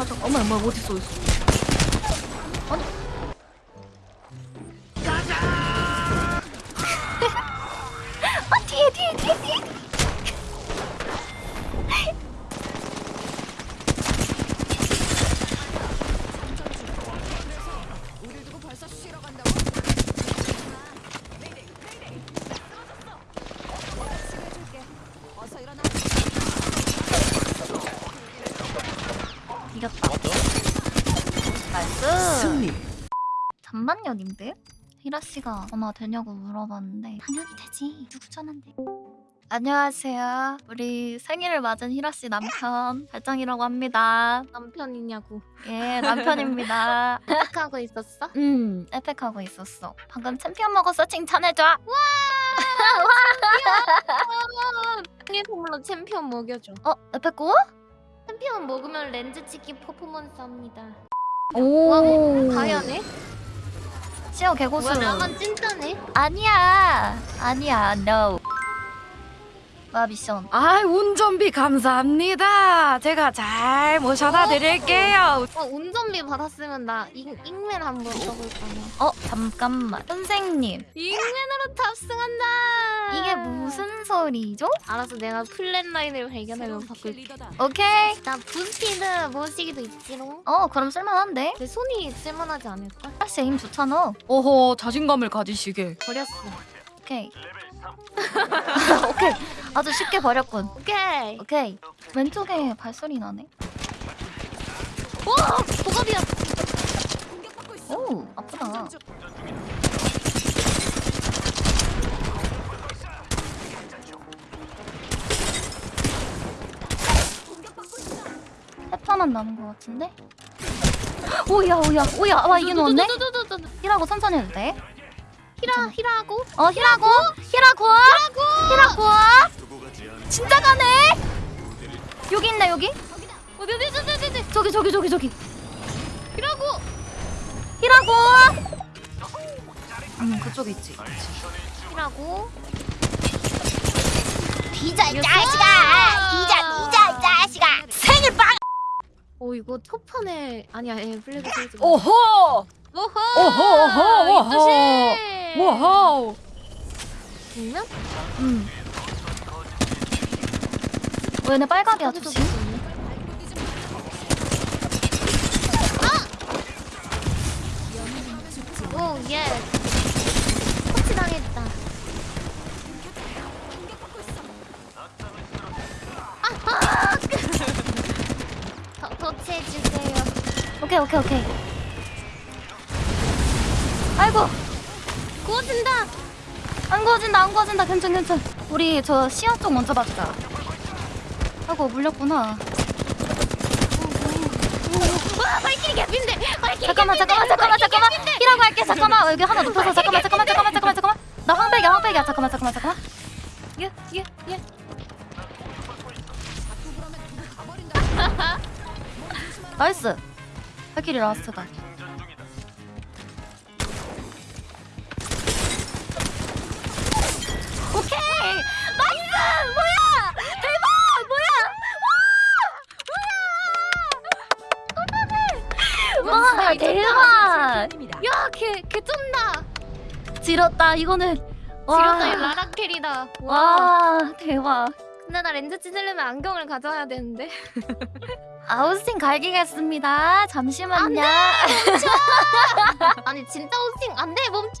가자. 어머 어머 어디 있어 있어. 이겼다. nice. 승리. 잠만년인데? 히라 씨가 전화 되냐고 물어봤는데 당연히 되지. 누구 전화인데? 안녕하세요. 우리 생일을 맞은 히라 씨 남편 발장이라고 합니다. 남편이냐고 예, 남편입니다. 하고 있었어? 음, 에펙하고 있었어. 방금 챔피언 먹었어. 칭찬해줘. 생일 선물로 챔피언 먹여줘 어, 에펙고? 챔피언 먹으면 렌즈 찍기 퍼포먼스 합니다 오. 다이아네? 시어 개고수. 뭐야 나만 찐따네? 아니야. 아니야. No. 와 미션. 아 운전비 감사합니다. 제가 잘 모셔다 드릴게요. 어 운전비 받았으면 나 잉, 잉맨 한번 써볼 거네 어, 잠깐만. 선생님. 잉맨으로 탑승한다 이게 무슨 소리죠? 알아서 내가 Flatline을 발견하면 바꿀게 오케이. 나 부스피드 모시기도 있지롱 어, 그럼 쓸만한데? 내 손이 쓸만하지 않을까? 사실 aim 좋잖아. 오호 자신감을 가지시게. 버렸어 오케이. 오케이. 아주 쉽게 버렸군. 오케이 오케이. 왼쪽에 발소리 나네. 오! 보갑이야 오, 아프다. 해파만 남은 것 같은데? 오야 오야 오야 와 이게 넣었네? 히라고 천천히 해도 돼? 히라 히라고? 어 히라고? 히라고? 히라고? 진짜 가네? 여기 있네 여기? 어디 어디 어디 어디 저기 저기 저기 저기. 히라고! 히라고? 음 그쪽에 있지. 히라고? 비자 이 자식 어 이거 첫 판에 아니야 예 플래그 세우지 마. 오호 오호 오호, 오호, 오호. 정면? 음. 어, 얘네 빨각이야 조심 오케이 오케이 오케이. 아이고. 구워진다. 안 구워진다 안 구워진다. 괜찮 괜찮. 우리 저 시야 쪽 먼저 봐주자. 아이고 물렸구나. 와 발키리 개핀데 발키리 잠깐만 잠깐만 잠깐만 잠깐만. 히라고 할게. 잠깐만. 어, 여기 하나 높여서. 잠깐만 잠깐만 잠깐만 잠깐만 잠깐만. 나 황백이야 황백이야. 잠깐만 잠깐만 잠깐만. 예예예. nice 발길이 last다. 오케이! nice! 뭐야! 대박! 뭐야! 와! 대박! 야 걔걔 쩐다. 지렸다 이거는. 지렸다 이 라라 carry다. 와 와. 대박 근데 나 렌즈 찢으려면 안경을 가져야 되는데. 아웃스팅 갈기겠습니다. 잠시만요. 아니 진짜 호스팅 안돼! 멈춰